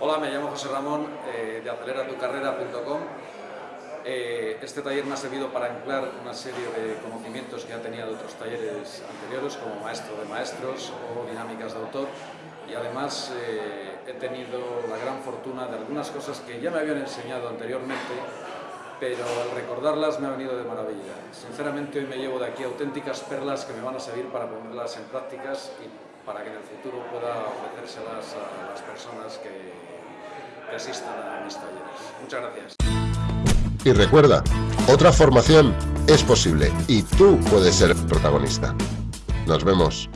Hola, me llamo José Ramón eh, de aceleratucarrera.com. Eh, este taller me ha servido para emplear una serie de conocimientos que ya tenía de otros talleres anteriores, como maestro de maestros o dinámicas de autor, y además eh, he tenido la gran fortuna de algunas cosas que ya me habían enseñado anteriormente, pero al recordarlas me ha venido de maravilla. Sinceramente hoy me llevo de aquí auténticas perlas que me van a servir para ponerlas en prácticas y para que en el futuro pueda ofrecérselas a las personas que, que a. Muchas gracias. Y recuerda, otra formación es posible y tú puedes ser protagonista. Nos vemos.